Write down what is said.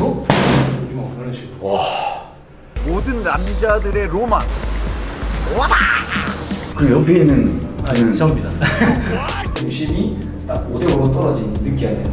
식으로 던지고 그런 식으로. 와. 모든 남자들의 로망. 와그 옆에 있는 아, 이제 접니다. 중심이 딱 5대5로 떨어진 느끼하네요.